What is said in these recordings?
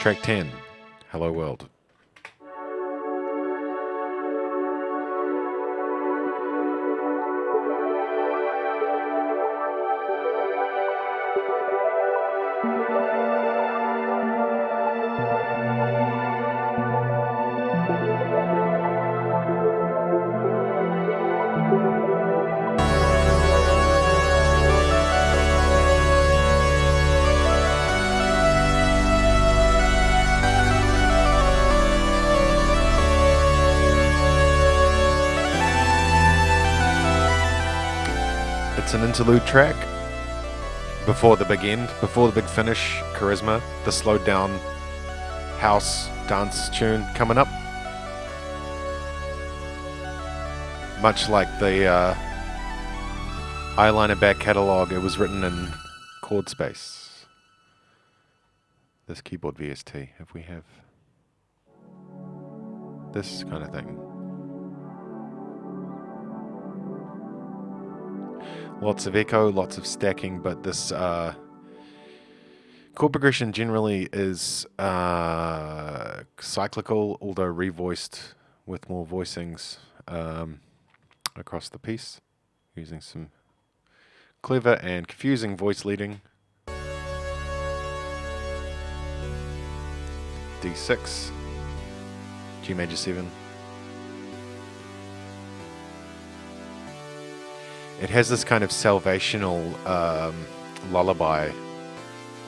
Track 10 Hello World. It's an interlude track before the big end, before the big finish, Charisma, the slowed down house dance tune coming up. Much like the uh, eyeliner back catalog, it was written in chord space. This keyboard VST, if we have this kind of thing. Lots of echo, lots of stacking, but this uh, chord progression generally is uh, cyclical, although revoiced with more voicings um, across the piece, using some clever and confusing voice leading. D6, G major 7. It has this kind of salvational um, lullaby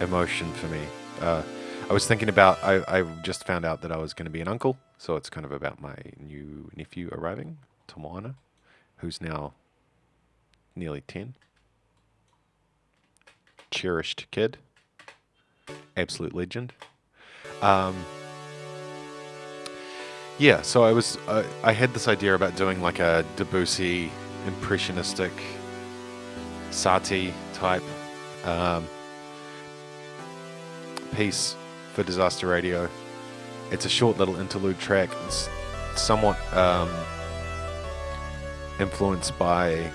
emotion for me. Uh, I was thinking about, I, I just found out that I was going to be an uncle, so it's kind of about my new nephew arriving, Tawana, who's now nearly 10. Cherished kid. Absolute legend. Um, yeah, so I was, uh, I had this idea about doing like a Debussy impressionistic Satie type um, piece for Disaster Radio. It's a short little interlude track. It's somewhat um, influenced by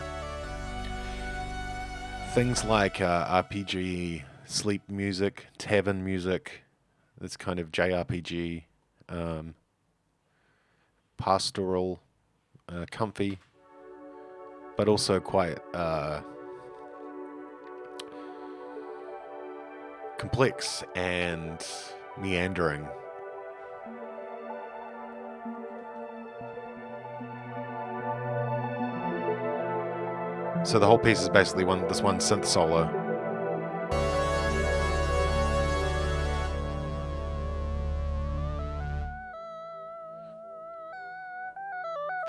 things like uh, RPG, sleep music, tavern music. This kind of JRPG, um, pastoral, uh, comfy but also quite uh, complex and meandering. So the whole piece is basically one this one synth solo.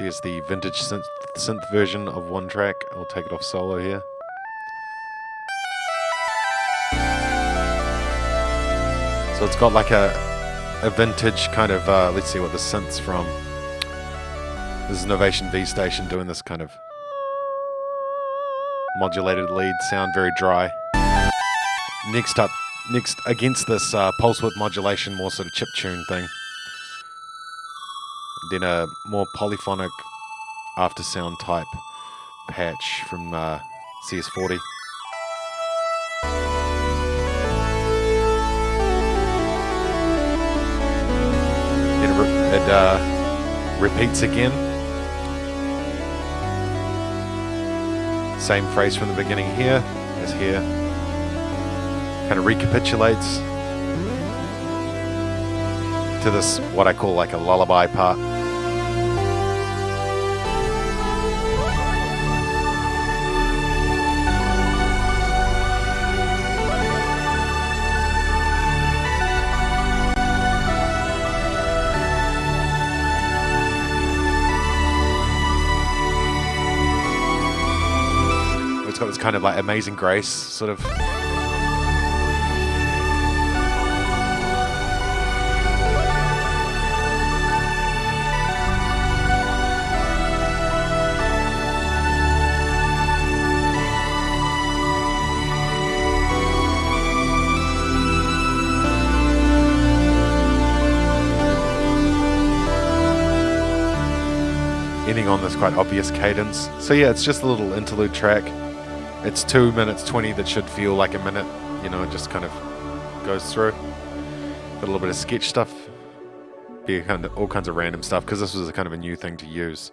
There's the vintage synth, synth version of one track. I'll take it off solo here. So it's got like a, a vintage kind of, uh, let's see what the synth's from. This is Novation V Station doing this kind of modulated lead sound, very dry. Next up, next against this uh, pulse width modulation, more sort of chip tune thing then a more polyphonic after sound type patch from uh, CS40. It, re- it uh, repeats again. Same phrase from the beginning here as here. Kind of recapitulates to this, what I call like a lullaby part. Kind of like amazing grace sort of ending on this quite obvious cadence. So yeah, it's just a little interlude track. It's two minutes 20 that should feel like a minute, you know, it just kind of goes through. Got a little bit of sketch stuff. Be kind of all kinds of random stuff because this was a kind of a new thing to use.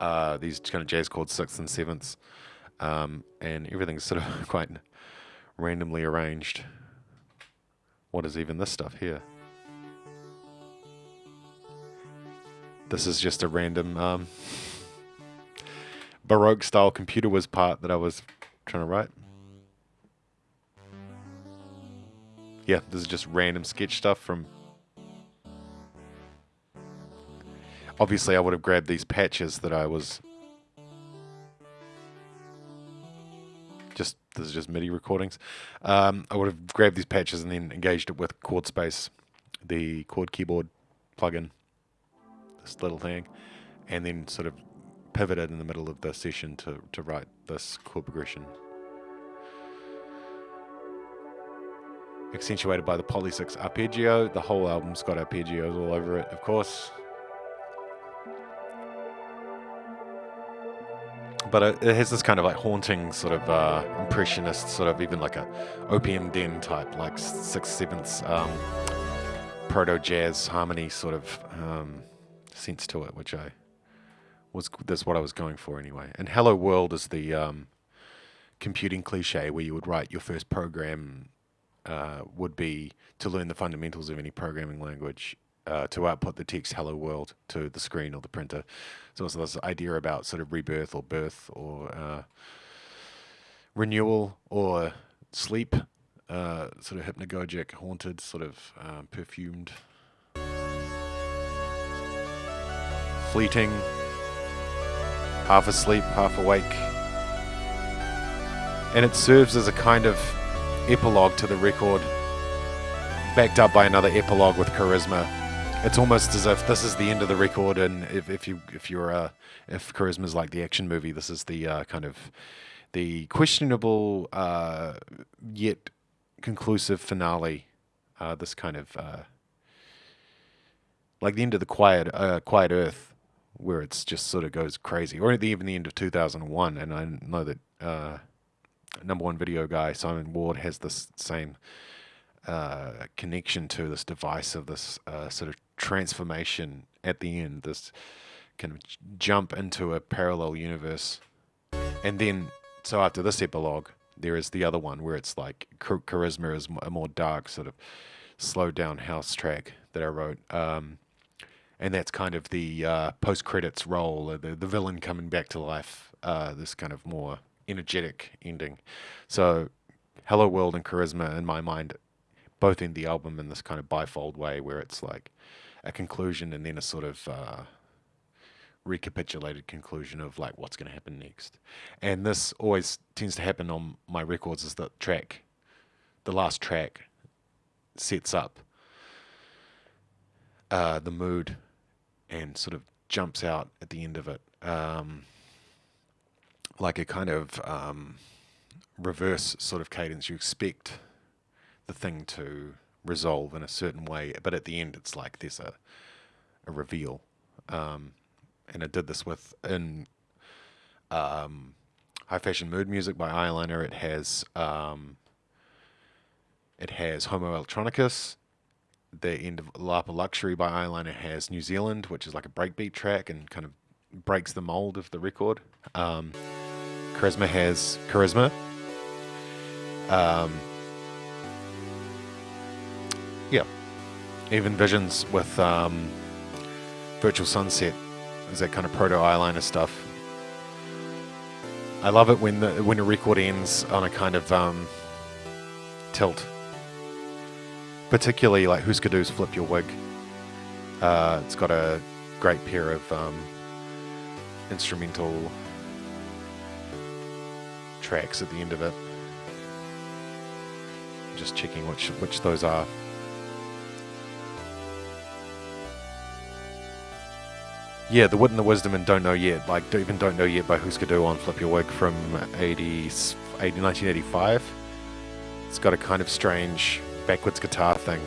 Uh, these kind of jazz chords, sixths and sevenths, um, and everything's sort of quite randomly arranged. What is even this stuff here? This is just a random um, Baroque style computer whiz part that I was trying to write. Yeah, this is just random sketch stuff from... Obviously I would have grabbed these patches that I was... Just, this is just MIDI recordings. Um, I would have grabbed these patches and then engaged it with Chord Space, the chord keyboard plugin this little thing, and then sort of pivoted in the middle of the session to, to write this chord progression. Accentuated by the Poly 6 arpeggio. The whole album's got arpeggios all over it, of course. But it, it has this kind of like haunting sort of uh, impressionist, sort of even like a opium den type, like six sevenths um, proto jazz harmony sort of um, sense to it, which I was that's what I was going for anyway. And Hello World is the um, computing cliche where you would write your first program uh, would be to learn the fundamentals of any programming language uh, to output the text "Hello World" to the screen or the printer. So it's this idea about sort of rebirth or birth or uh, renewal or sleep, uh, sort of hypnagogic, haunted, sort of um, perfumed fleeting, half asleep, half awake. And it serves as a kind of epilogue to the record, backed up by another epilogue with charisma. It's almost as if this is the end of the record, and if, if you if you're uh, if charisma is like the action movie, this is the uh, kind of the questionable uh, yet conclusive finale. Uh, this kind of uh, like the end of the quiet uh, quiet earth where it's just sort of goes crazy, or even the end of 2001. And I know that uh, number one video guy Simon Ward has this same uh, connection to this device of this uh, sort of transformation at the end, this kind of jump into a parallel universe, and then so after this epilogue, there is the other one where it's like charisma is a more dark sort of slowed down house track that I wrote. Um, and that's kind of the uh, post credits role, the the villain coming back to life. Uh, this kind of more energetic ending. So, Hello World and Charisma, in my mind, both in the album in this kind of bifold way, where it's like a conclusion and then a sort of uh, recapitulated conclusion of like what's going to happen next. And this always tends to happen on my records. Is that track, the last track, sets up uh, the mood and sort of jumps out at the end of it, um, like a kind of um, reverse sort of cadence. You expect the thing to resolve in a certain way, but at the end, it's like there's a a reveal. Um, and I did this with in um, High Fashion Mood Music by Eyeliner. It has um, it has Homo Electronicus, the end of Lapa Luxury by Eyeliner has New Zealand, which is like a breakbeat track and kind of breaks the mold of the record. Um, Charisma has Charisma. Um, yeah. Even Visions with um, Virtual Sunset is that kind of proto eyeliner stuff. I love it when the when a record ends on a kind of um, tilt particularly like Husker Du's Flip Your Wig. Uh, it's got a great pair of um, instrumental tracks at the end of it. Just checking which which those are. Yeah, The Wit and the Wisdom and Don't Know Yet, like even Don't Know Yet by Husker Du on Flip Your Wig from 80, 80, 1985. It's got a kind of strange backwards guitar thing.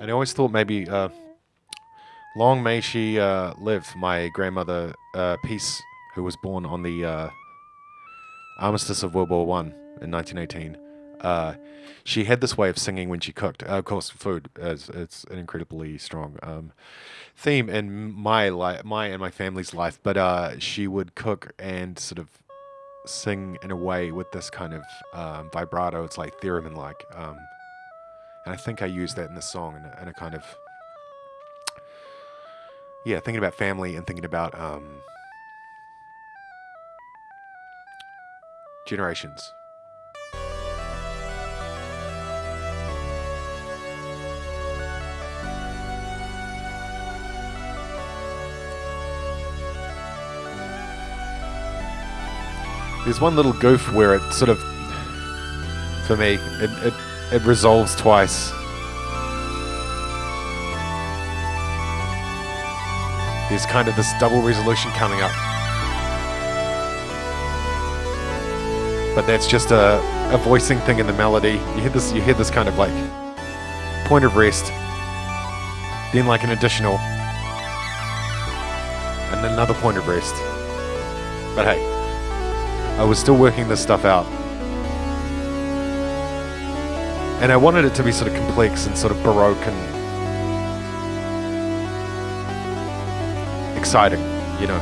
And I always thought maybe uh, long may she uh, live, my grandmother uh, Peace, who was born on the uh, armistice of World War One in 1918. Uh, she had this way of singing when she cooked. Uh, of course, food is it's an incredibly strong um, theme in my life, my and my family's life. But uh, she would cook and sort of sing in a way with this kind of um, vibrato. It's like theremin like. Um, and I think I used that in the song in a, in a, kind of yeah, thinking about family and thinking about um, generations. There's one little goof where it sort of, for me, it, it, it resolves twice. There's kind of this double resolution coming up. But that's just a, a voicing thing in the melody. You hear this you hear this kind of like point of rest, then like an additional, and another point of rest. But hey, I was still working this stuff out. And I wanted it to be sort of complex and sort of baroque and exciting, you know.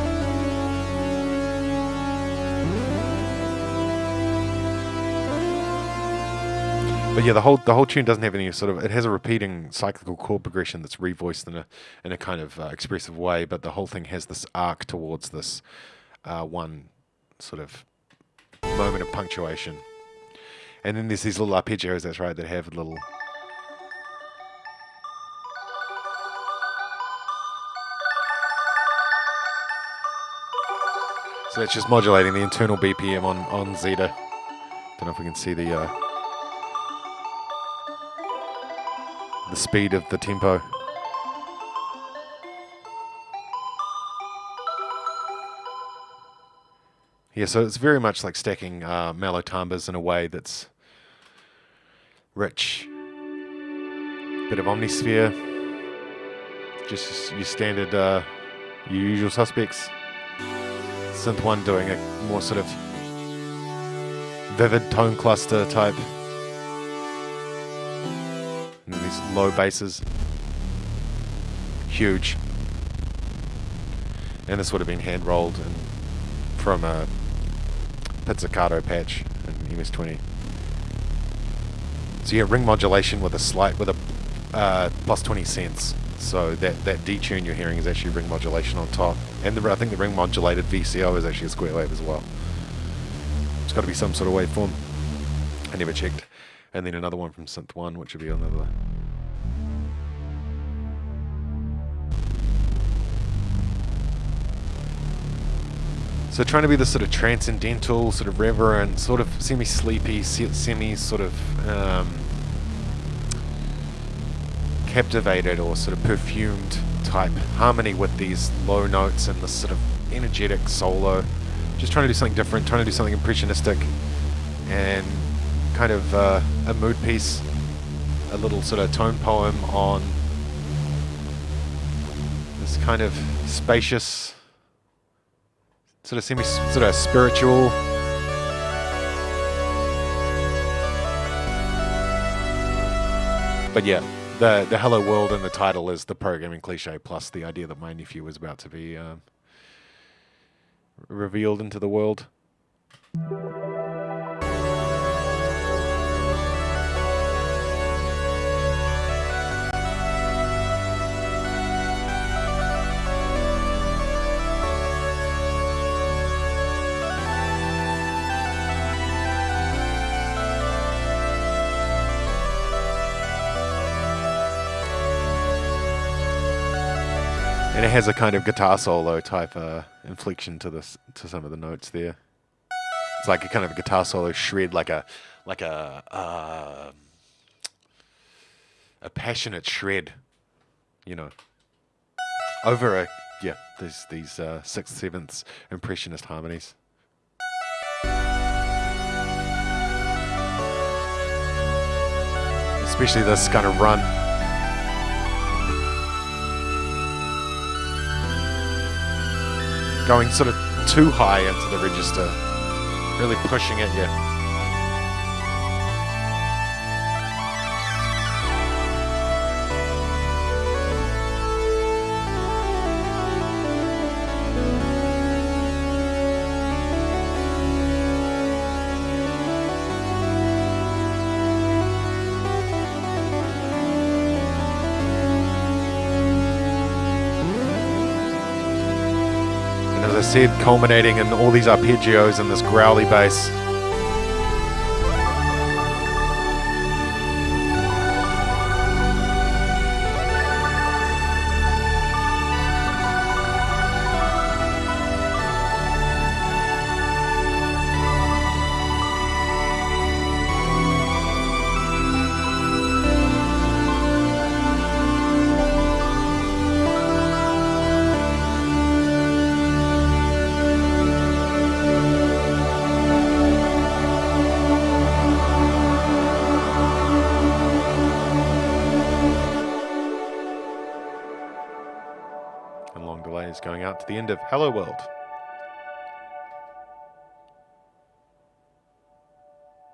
But yeah, the whole the whole tune doesn't have any sort of. It has a repeating cyclical chord progression that's revoiced in a in a kind of uh, expressive way. But the whole thing has this arc towards this uh, one sort of moment of punctuation. And then there's these little arpeggios, that's right, that have little... So that's just modulating the internal BPM on, on Zeta. Don't know if we can see the uh, the speed of the tempo. Yeah, so it's very much like stacking uh, mellow timbres in a way that's rich. Bit of omnisphere. Just your standard, uh, your usual suspects. Synth 1 doing a more sort of vivid tone cluster type. And these low basses. Huge. And this would have been hand rolled and from a pizzicato patch in MS-20. So get ring modulation with a slight, with a uh, plus 20 cents. So that, that detune you're hearing is actually ring modulation on top. And the, I think the ring modulated VCO is actually a square wave as well. It's got to be some sort of waveform. I never checked. And then another one from Synth 1, which would be another So trying to be the sort of transcendental, sort of reverent, sort of semi-sleepy, semi sort of um, captivated or sort of perfumed type harmony with these low notes and this sort of energetic solo. Just trying to do something different, trying to do something impressionistic and kind of uh, a mood piece, a little sort of tone poem on this kind of spacious sort of semi sort of spiritual. But yeah, the the hello world in the title is the programming cliche plus the idea that my nephew was about to be um, revealed into the world. And it has a kind of guitar solo type uh, inflection to this to some of the notes there. It's like a kind of a guitar solo shred, like a like a uh, a passionate shred, you know, over a yeah these these uh, sixth sevenths impressionist harmonies. Especially this kind of run. Going sort of too high into the register, really pushing at you. Said, culminating in all these arpeggios and this growly bass. To the end of Hello World.